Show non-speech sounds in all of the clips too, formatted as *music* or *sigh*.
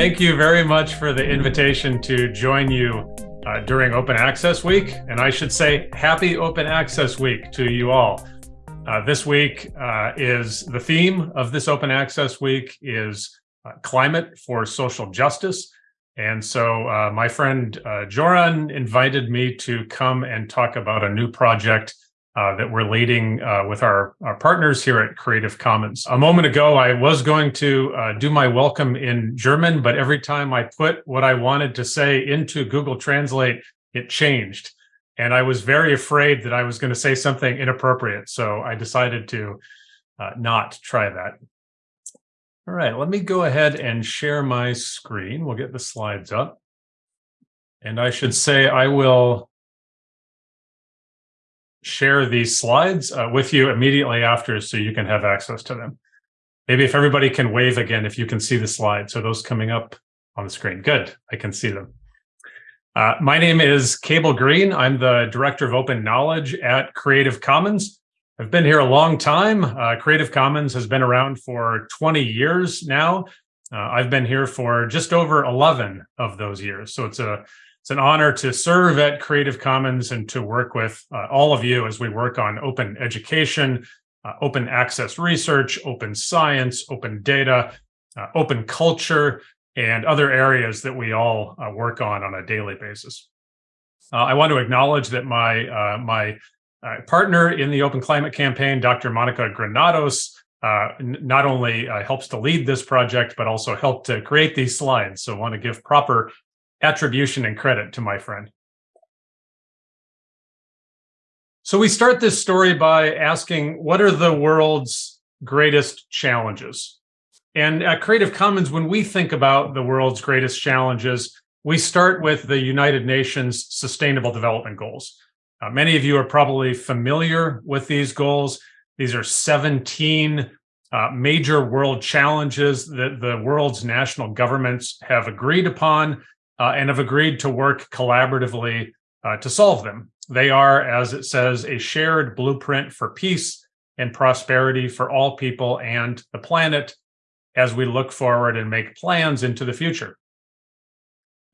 thank you very much for the invitation to join you uh, during Open Access Week. And I should say happy Open Access Week to you all. Uh, this week uh, is the theme of this Open Access Week is uh, climate for social justice. And so uh, my friend uh, Joran invited me to come and talk about a new project uh, that we're leading uh, with our, our partners here at Creative Commons. A moment ago, I was going to uh, do my welcome in German, but every time I put what I wanted to say into Google Translate, it changed. And I was very afraid that I was going to say something inappropriate. So I decided to uh, not try that. All right, let me go ahead and share my screen. We'll get the slides up. And I should say I will share these slides uh, with you immediately after so you can have access to them. Maybe if everybody can wave again, if you can see the slides. So those coming up on the screen? Good, I can see them. Uh, my name is Cable Green. I'm the Director of Open Knowledge at Creative Commons. I've been here a long time. Uh, Creative Commons has been around for 20 years now. Uh, I've been here for just over 11 of those years. So it's a it's an honor to serve at Creative Commons and to work with uh, all of you as we work on open education, uh, open access research, open science, open data, uh, open culture, and other areas that we all uh, work on on a daily basis. Uh, I want to acknowledge that my, uh, my partner in the Open Climate Campaign, Dr. Monica Granados, not only helps to lead this project, but also helped to create these slides. So I want to give proper attribution and credit to my friend. So we start this story by asking, what are the world's greatest challenges? And at Creative Commons, when we think about the world's greatest challenges, we start with the United Nations Sustainable Development Goals. Uh, many of you are probably familiar with these goals. These are 17 uh, major world challenges that the world's national governments have agreed upon uh, and have agreed to work collaboratively uh, to solve them. They are, as it says, a shared blueprint for peace and prosperity for all people and the planet as we look forward and make plans into the future.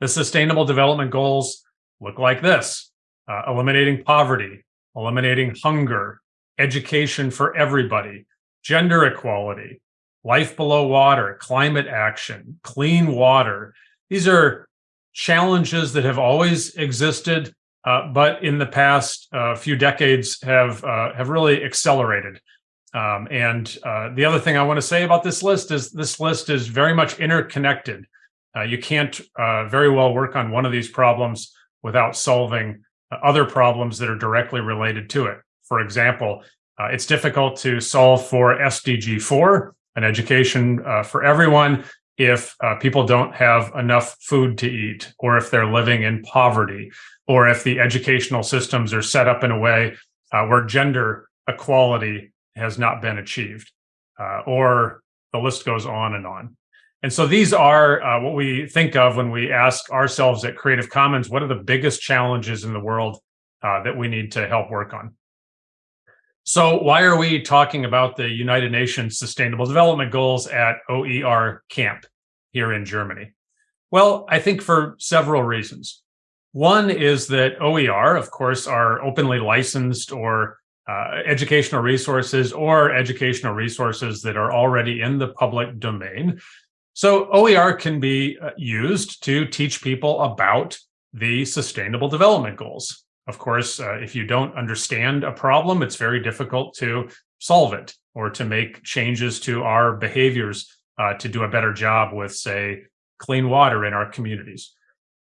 The Sustainable Development Goals look like this, uh, eliminating poverty, eliminating hunger, education for everybody, gender equality, life below water, climate action, clean water. These are challenges that have always existed, uh, but in the past uh, few decades have uh, have really accelerated. Um, and uh, the other thing I want to say about this list is this list is very much interconnected. Uh, you can't uh, very well work on one of these problems without solving other problems that are directly related to it. For example, it's difficult to solve for SDG 4, an education for everyone, if uh, people don't have enough food to eat, or if they're living in poverty, or if the educational systems are set up in a way uh, where gender equality has not been achieved, uh, or the list goes on and on. And so these are uh, what we think of when we ask ourselves at Creative Commons, what are the biggest challenges in the world uh, that we need to help work on? So why are we talking about the United Nations Sustainable Development Goals at OER Camp here in Germany? Well, I think for several reasons. One is that OER, of course, are openly licensed or uh, educational resources or educational resources that are already in the public domain. So OER can be uh, used to teach people about the Sustainable Development Goals. Of course, uh, if you don't understand a problem, it's very difficult to solve it or to make changes to our behaviors uh, to do a better job with, say, clean water in our communities.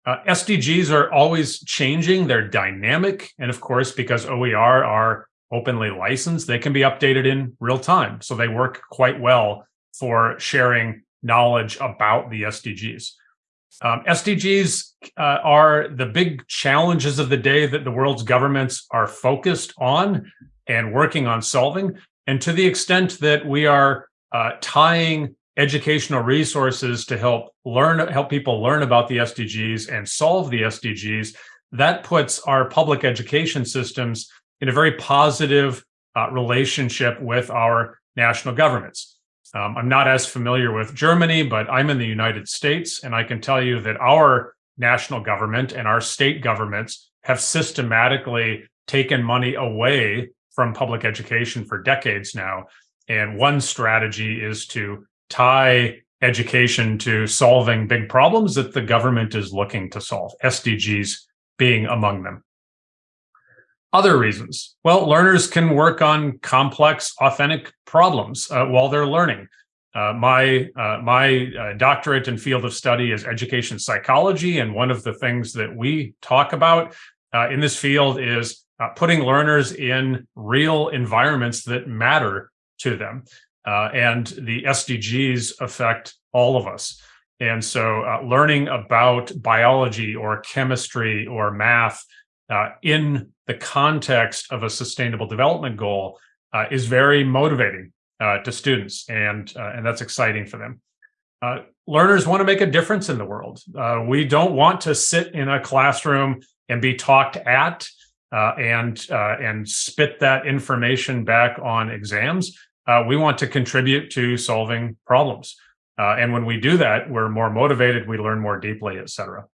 Uh, SDGs are always changing, they're dynamic, and of course, because OER are openly licensed, they can be updated in real time. So they work quite well for sharing knowledge about the SDGs. Um, SDGs uh, are the big challenges of the day that the world's governments are focused on and working on solving. And to the extent that we are uh, tying educational resources to help learn, help people learn about the SDGs and solve the SDGs, that puts our public education systems in a very positive uh, relationship with our national governments. Um, I'm not as familiar with Germany, but I'm in the United States, and I can tell you that our national government and our state governments have systematically taken money away from public education for decades now. And one strategy is to tie education to solving big problems that the government is looking to solve, SDGs being among them. Other reasons. Well, learners can work on complex, authentic problems uh, while they're learning. Uh, my uh, my uh, doctorate and field of study is education psychology, and one of the things that we talk about uh, in this field is uh, putting learners in real environments that matter to them. and the SDGs affect all of us. And so learning about biology or chemistry or math uh, in the context of a sustainable development goal uh, is very motivating uh, to students, and uh, and that's exciting for them. Uh, learners want to make a difference in the world. Uh, we don't want to sit in a classroom and be talked at and and spit that information back on exams. we want to contribute to solving problems. and when we do that, we're more motivated, we learn more deeply, et cetera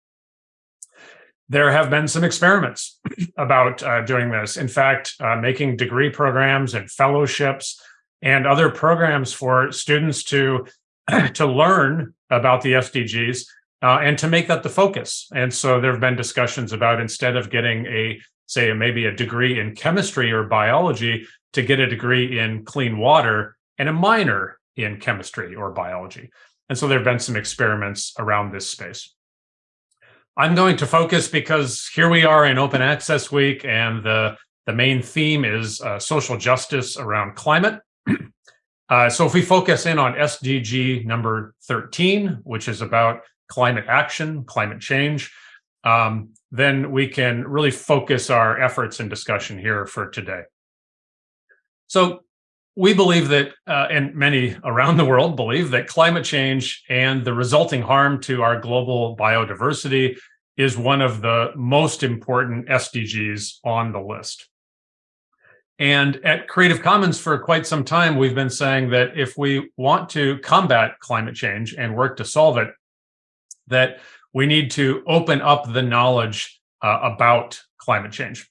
there have been some experiments *clears throat* about uh, doing this. In fact, uh, making degree programs and fellowships and other programs for students to *clears throat* to learn about the SDGs uh, and to make that the focus. And so there have been discussions about instead of getting a say maybe a degree in chemistry or biology to get a degree in clean water and a minor in chemistry or biology. And so there have been some experiments around this space. I'm going to focus because here we are in Open Access Week, and the, the main theme is uh, social justice around climate. *clears throat* uh, so if we focus in on SDG number 13, which is about climate action, climate change, um, then we can really focus our efforts and discussion here for today. So we believe that, uh, and many around the world believe that climate change and the resulting harm to our global biodiversity is one of the most important SDGs on the list. And at Creative Commons for quite some time, we've been saying that if we want to combat climate change and work to solve it, that we need to open up the knowledge uh, about climate change.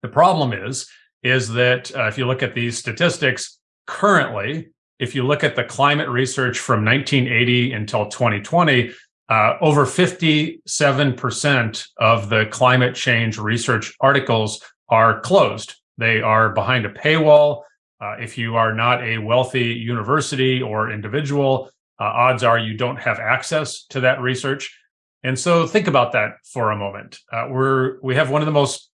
The problem is, is that uh, if you look at these statistics currently, if you look at the climate research from 1980 until 2020, uh, over 57% of the climate change research articles are closed. They are behind a paywall. Uh, if you are not a wealthy university or individual, uh, odds are you don't have access to that research. And so think about that for a moment. Uh, we're we have one of the most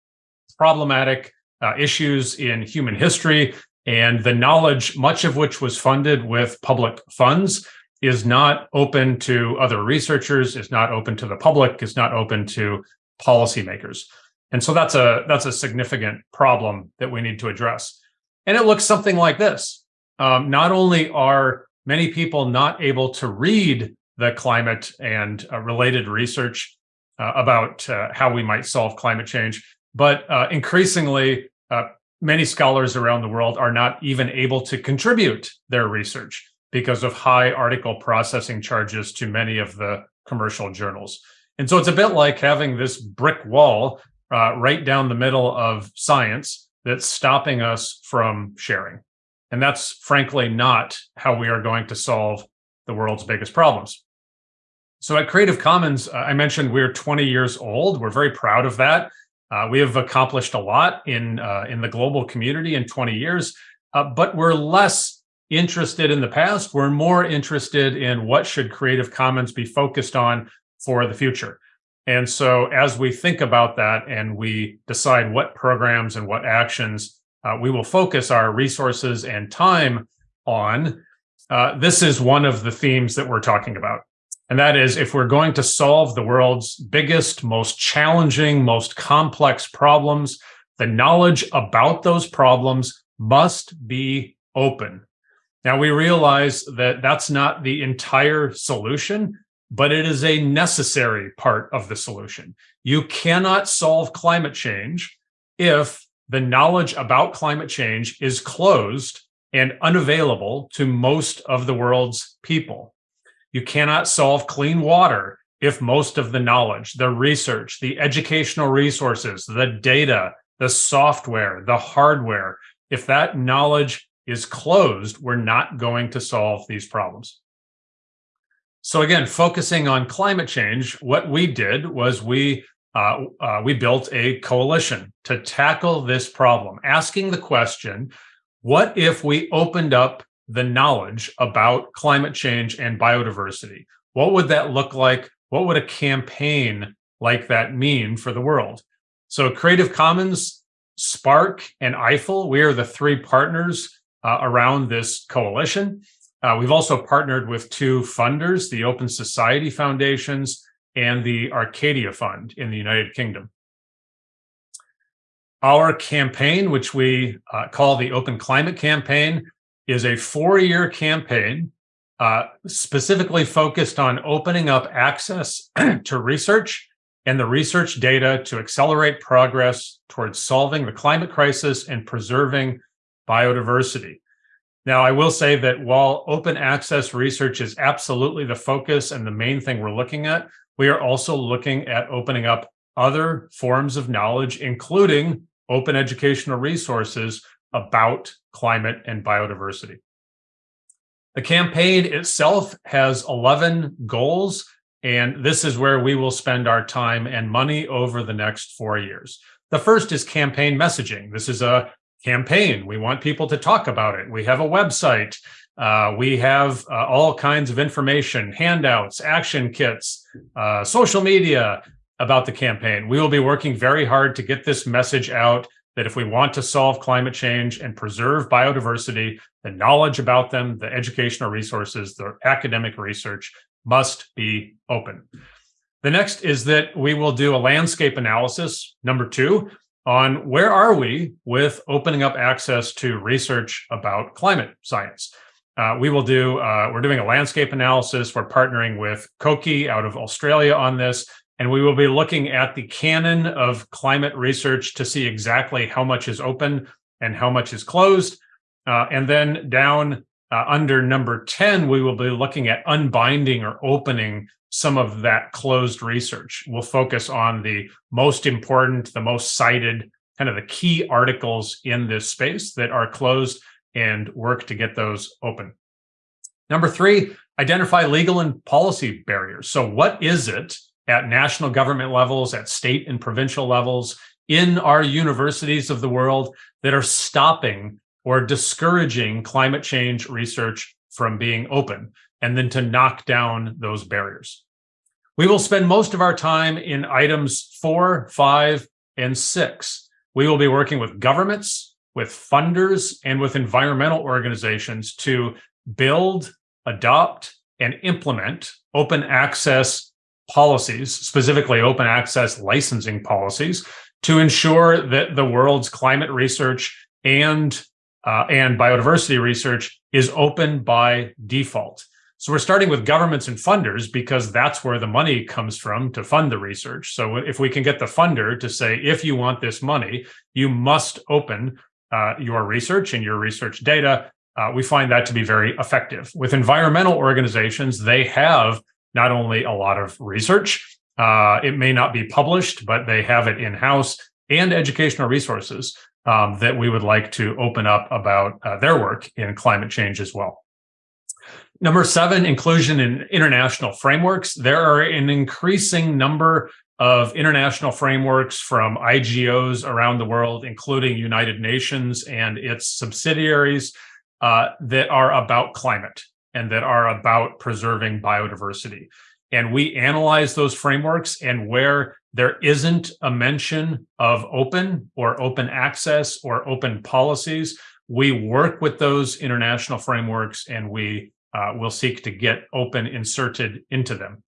problematic uh, issues in human history, and the knowledge, much of which was funded with public funds, is not open to other researchers, is not open to the public, is not open to policymakers. And so that's a that's a significant problem that we need to address. And it looks something like this. Um, not only are many people not able to read the climate and uh, related research uh, about uh, how we might solve climate change, but uh, increasingly, uh, many scholars around the world are not even able to contribute their research because of high article processing charges to many of the commercial journals. And so it's a bit like having this brick wall uh, right down the middle of science that's stopping us from sharing. And that's frankly not how we are going to solve the world's biggest problems. So at Creative Commons, uh, I mentioned we're 20 years old. We're very proud of that. Uh, we have accomplished a lot in uh, in the global community in 20 years, uh, but we're less interested in the past. We're more interested in what should Creative Commons be focused on for the future. And so as we think about that and we decide what programs and what actions uh, we will focus our resources and time on, uh, this is one of the themes that we're talking about. And that is if we're going to solve the world's biggest, most challenging, most complex problems, the knowledge about those problems must be open. Now we realize that that's not the entire solution, but it is a necessary part of the solution. You cannot solve climate change if the knowledge about climate change is closed and unavailable to most of the world's people. You cannot solve clean water if most of the knowledge, the research, the educational resources, the data, the software, the hardware, if that knowledge is closed, we're not going to solve these problems. So again, focusing on climate change, what we did was we uh, uh, we built a coalition to tackle this problem, asking the question, what if we opened up the knowledge about climate change and biodiversity? What would that look like? What would a campaign like that mean for the world? So Creative Commons, SPARC, and EIFL, we are the three partners uh, around this coalition. Uh, we've also partnered with two funders, the Open Society Foundations and the Arcadia Fund in the United Kingdom. Our campaign, which we uh, call the Open Climate Campaign, is a four-year campaign uh, specifically focused on opening up access *clears throat* to research and the research data to accelerate progress towards solving the climate crisis and preserving biodiversity. Now, I will say that while open access research is absolutely the focus and the main thing we're looking at, we are also looking at opening up other forms of knowledge, including open educational resources about climate and biodiversity. The campaign itself has 11 goals, and this is where we will spend our time and money over the next four years. The first is campaign messaging. This is a campaign. We want people to talk about it. We have a website. Uh, we have uh, all kinds of information, handouts, action kits, uh, social media about the campaign. We will be working very hard to get this message out that if we want to solve climate change and preserve biodiversity, the knowledge about them, the educational resources, the academic research must be open. The next is that we will do a landscape analysis, number two, on where are we with opening up access to research about climate science. Uh, we will do, uh, we're doing a landscape analysis. We're partnering with COKI out of Australia on this, and we will be looking at the canon of climate research to see exactly how much is open and how much is closed. Uh, and then down uh, under number 10, we will be looking at unbinding or opening some of that closed research. We'll focus on the most important, the most cited, kind of the key articles in this space that are closed and work to get those open. Number three, identify legal and policy barriers. So what is it at national government levels, at state and provincial levels, in our universities of the world that are stopping or discouraging climate change research from being open, and then to knock down those barriers. We will spend most of our time in items four, five, and six. We will be working with governments, with funders, and with environmental organizations to build, adopt, and implement open access policies, specifically open access licensing policies, to ensure that the world's climate research and uh, and biodiversity research is open by default. So we're starting with governments and funders because that's where the money comes from to fund the research. So if we can get the funder to say, if you want this money, you must open uh, your research and your research data, uh, we find that to be very effective. With environmental organizations, they have not only a lot of research, uh, it may not be published, but they have it in-house and educational resources um, that we would like to open up about uh, their work in climate change as well. Number seven, inclusion in international frameworks. There are an increasing number of international frameworks from IGOs around the world, including United Nations and its subsidiaries uh, that are about climate and that are about preserving biodiversity. And we analyze those frameworks and where there isn't a mention of open or open access or open policies, we work with those international frameworks and we uh, will seek to get open inserted into them.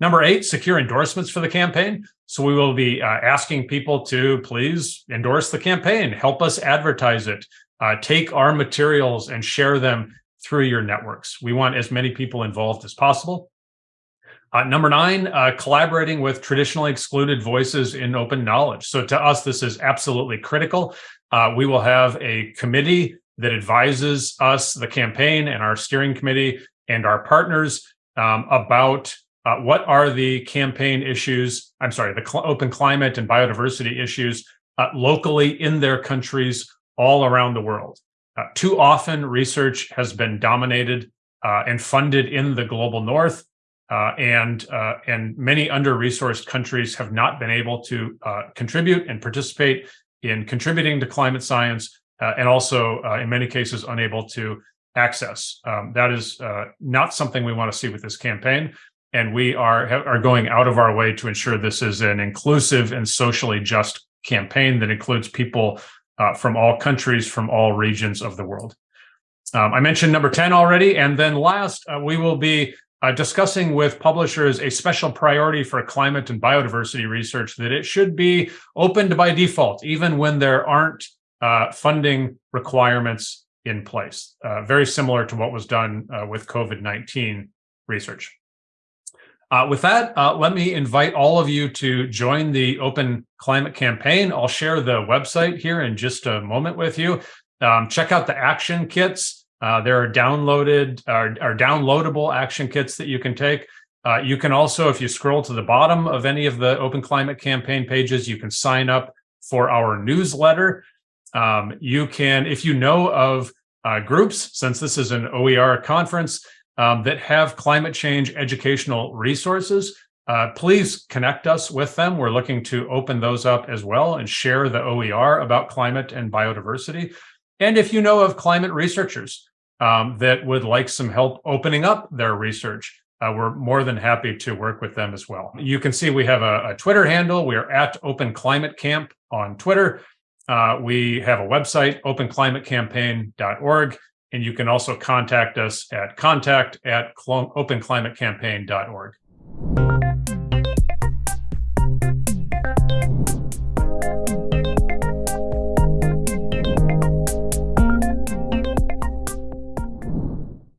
Number eight, secure endorsements for the campaign. So we will be uh, asking people to please endorse the campaign, help us advertise it, uh, take our materials and share them through your networks. We want as many people involved as possible. Uh, number nine, uh, collaborating with traditionally excluded voices in open knowledge. So to us, this is absolutely critical. Uh, we will have a committee that advises us, the campaign and our steering committee and our partners um, about uh, what are the campaign issues, I'm sorry, the cl open climate and biodiversity issues uh, locally in their countries all around the world. Uh, too often research has been dominated uh, and funded in the global north uh, and uh, and many under-resourced countries have not been able to contribute and participate in contributing to climate science and also in many cases unable to access. Um, that is not something we want to see with this campaign and we are are going out of our way to ensure this is an inclusive and socially just campaign that includes people uh, from all countries, from all regions of the world. Um, I mentioned number 10 already, and then last, uh, we will be uh, discussing with publishers a special priority for climate and biodiversity research that it should be opened by default, even when there aren't uh, funding requirements in place, uh, very similar to what was done uh, with COVID-19 research. Uh, with that, uh, let me invite all of you to join the Open Climate Campaign. I'll share the website here in just a moment with you. Um, check out the action kits. Uh, there are downloaded are, are, downloadable action kits that you can take. Uh, you can also, if you scroll to the bottom of any of the Open Climate Campaign pages, you can sign up for our newsletter. Um, you can, if you know of uh, groups, since this is an OER conference, um, that have climate change educational resources, uh, please connect us with them. We're looking to open those up as well and share the OER about climate and biodiversity. And if you know of climate researchers um, that would like some help opening up their research, uh, we're more than happy to work with them as well. You can see we have a, a Twitter handle. We are at Open Climate Camp on Twitter. Uh, we have a website, openclimatecampaign.org. And you can also contact us at contact at openclimatecampaign.org.